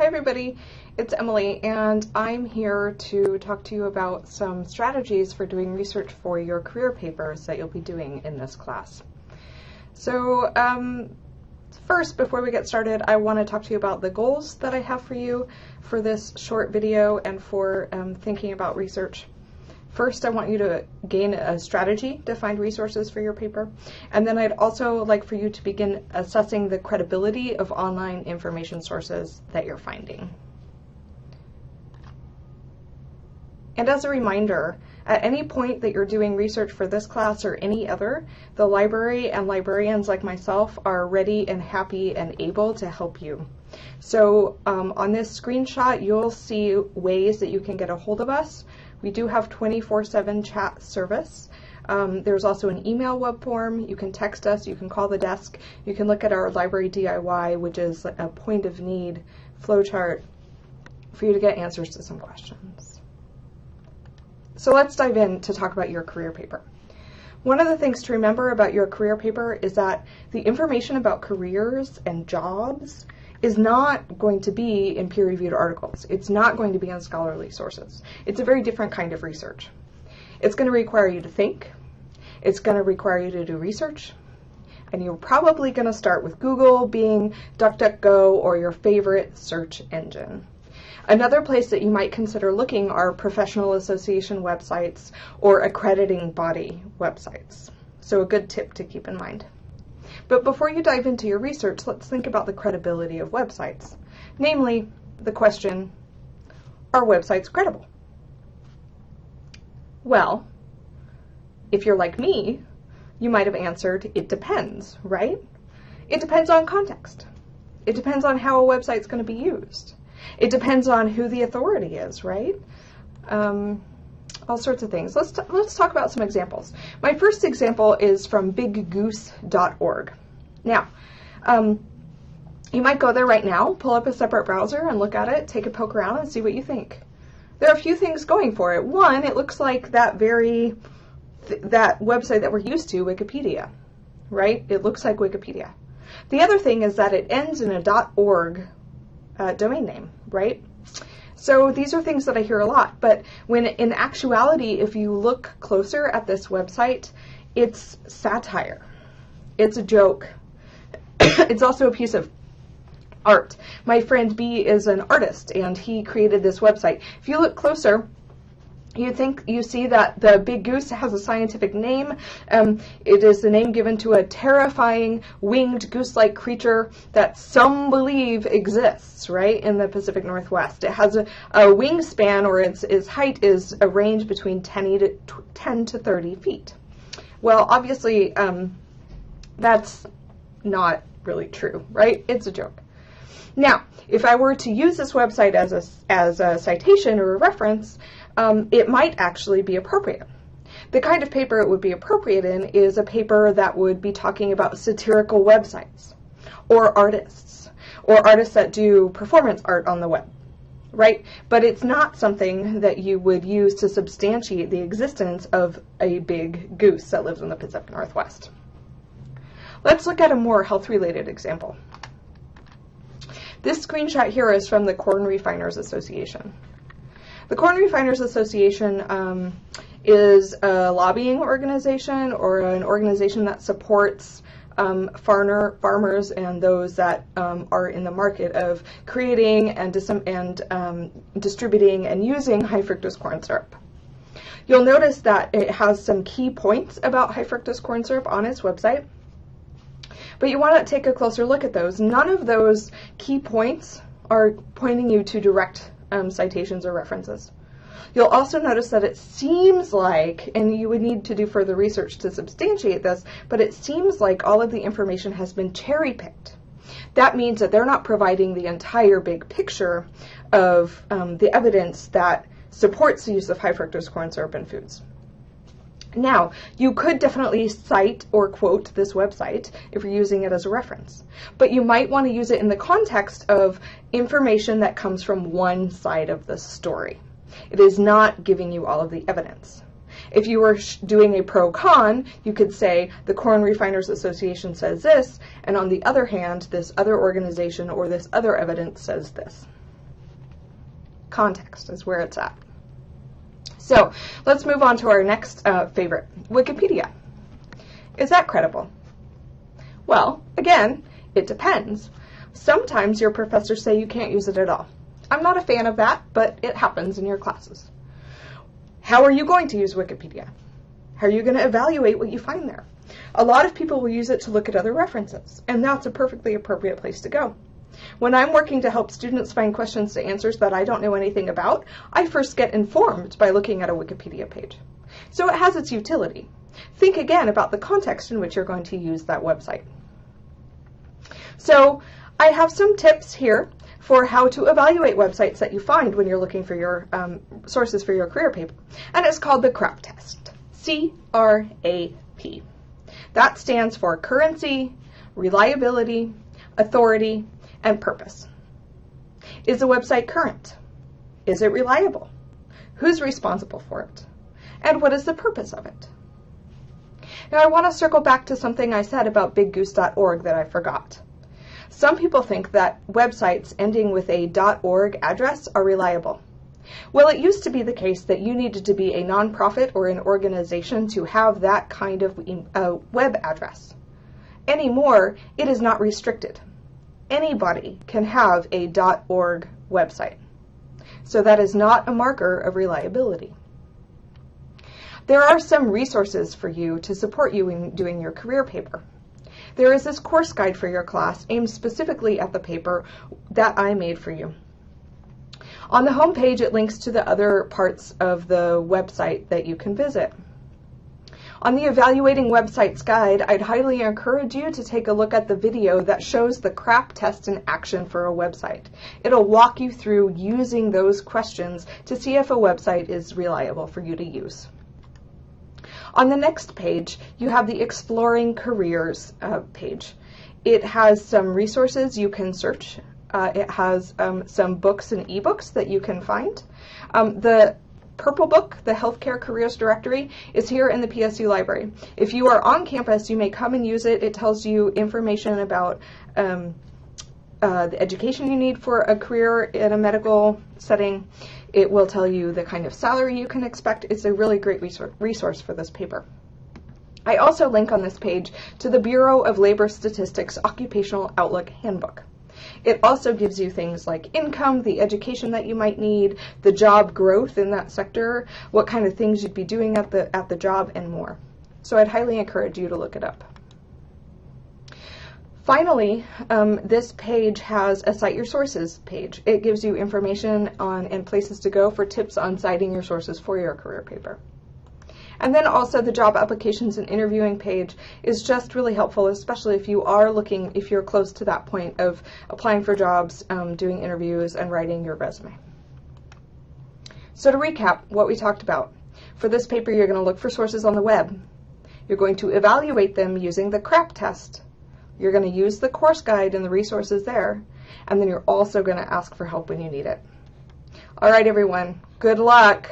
Hi everybody, it's Emily and I'm here to talk to you about some strategies for doing research for your career papers that you'll be doing in this class. So um, first, before we get started, I want to talk to you about the goals that I have for you for this short video and for um, thinking about research. First, I want you to gain a strategy to find resources for your paper. And then I'd also like for you to begin assessing the credibility of online information sources that you're finding. And as a reminder, at any point that you're doing research for this class or any other, the library and librarians like myself are ready and happy and able to help you. So um, on this screenshot, you'll see ways that you can get a hold of us. We do have 24-7 chat service. Um, there's also an email web form. You can text us. You can call the desk. You can look at our library DIY, which is a point of need flowchart for you to get answers to some questions. So let's dive in to talk about your career paper. One of the things to remember about your career paper is that the information about careers and jobs is not going to be in peer-reviewed articles. It's not going to be on scholarly sources. It's a very different kind of research. It's going to require you to think. It's going to require you to do research. And you're probably going to start with Google, Bing DuckDuckGo, or your favorite search engine. Another place that you might consider looking are professional association websites or accrediting body websites. So a good tip to keep in mind. But before you dive into your research, let's think about the credibility of websites. Namely, the question, are websites credible? Well, if you're like me, you might have answered, it depends, right? It depends on context. It depends on how a website's going to be used. It depends on who the authority is, right? Um, all sorts of things. Let's, let's talk about some examples. My first example is from biggoose.org. Now, um, you might go there right now, pull up a separate browser and look at it, take a poke around and see what you think. There are a few things going for it. One, it looks like that very, th that website that we're used to, Wikipedia, right? It looks like Wikipedia. The other thing is that it ends in a .org uh, domain name, right? So these are things that I hear a lot, but when in actuality, if you look closer at this website, it's satire. It's a joke. it's also a piece of art. My friend B is an artist and he created this website. If you look closer, you think you see that the big goose has a scientific name. Um, it is the name given to a terrifying winged goose-like creature that some believe exists, right, in the Pacific Northwest. It has a, a wingspan, or its, its height is a range between 10 to, 10 to 30 feet. Well, obviously, um, that's not really true, right? It's a joke. Now, if I were to use this website as a, as a citation or a reference, um, it might actually be appropriate. The kind of paper it would be appropriate in is a paper that would be talking about satirical websites or artists or artists that do performance art on the web, right? But it's not something that you would use to substantiate the existence of a big goose that lives in the Pacific Northwest. Let's look at a more health-related example. This screenshot here is from the Corn Refiners Association. The Corn Refiners Association um, is a lobbying organization or an organization that supports um, farmer, farmers and those that um, are in the market of creating and, dis and um, distributing and using high fructose corn syrup. You'll notice that it has some key points about high fructose corn syrup on its website. But you want to take a closer look at those. None of those key points are pointing you to direct um, citations or references. You'll also notice that it seems like, and you would need to do further research to substantiate this, but it seems like all of the information has been cherry picked. That means that they're not providing the entire big picture of um, the evidence that supports the use of high fructose corn syrup in foods. Now, you could definitely cite or quote this website if you're using it as a reference, but you might want to use it in the context of information that comes from one side of the story. It is not giving you all of the evidence. If you were doing a pro-con, you could say the Corn Refiners Association says this, and on the other hand, this other organization or this other evidence says this. Context is where it's at. So let's move on to our next uh, favorite, Wikipedia. Is that credible? Well, again, it depends. Sometimes your professors say you can't use it at all. I'm not a fan of that, but it happens in your classes. How are you going to use Wikipedia? How are you going to evaluate what you find there? A lot of people will use it to look at other references, and that's a perfectly appropriate place to go. When I'm working to help students find questions to answers that I don't know anything about, I first get informed by looking at a Wikipedia page. So it has its utility. Think again about the context in which you're going to use that website. So I have some tips here for how to evaluate websites that you find when you're looking for your um, sources for your career paper. And it's called the CRAP test. C-R-A-P. That stands for currency, reliability, authority, and purpose. Is the website current? Is it reliable? Who's responsible for it? And what is the purpose of it? Now I want to circle back to something I said about biggoose.org that I forgot. Some people think that websites ending with a .org address are reliable. Well, it used to be the case that you needed to be a nonprofit or an organization to have that kind of uh, web address. Anymore, it is not restricted. Anybody can have a .org website. So that is not a marker of reliability. There are some resources for you to support you in doing your career paper. There is this course guide for your class aimed specifically at the paper that I made for you. On the home page, it links to the other parts of the website that you can visit. On the Evaluating Websites guide, I'd highly encourage you to take a look at the video that shows the CRAP test in action for a website. It'll walk you through using those questions to see if a website is reliable for you to use. On the next page, you have the Exploring Careers uh, page. It has some resources you can search. Uh, it has um, some books and ebooks that you can find. Um, the purple book, the Healthcare Careers Directory, is here in the PSU library. If you are on campus, you may come and use it. It tells you information about um, uh, the education you need for a career in a medical setting. It will tell you the kind of salary you can expect. It's a really great resource for this paper. I also link on this page to the Bureau of Labor Statistics Occupational Outlook Handbook. It also gives you things like income, the education that you might need, the job growth in that sector, what kind of things you'd be doing at the, at the job, and more. So I'd highly encourage you to look it up. Finally, um, this page has a Cite Your Sources page. It gives you information on and places to go for tips on citing your sources for your career paper. And then also the job applications and interviewing page is just really helpful, especially if you are looking, if you're close to that point of applying for jobs, um, doing interviews, and writing your resume. So to recap what we talked about, for this paper you're going to look for sources on the web. You're going to evaluate them using the CRAP test, you're going to use the course guide and the resources there, and then you're also going to ask for help when you need it. All right, everyone, good luck.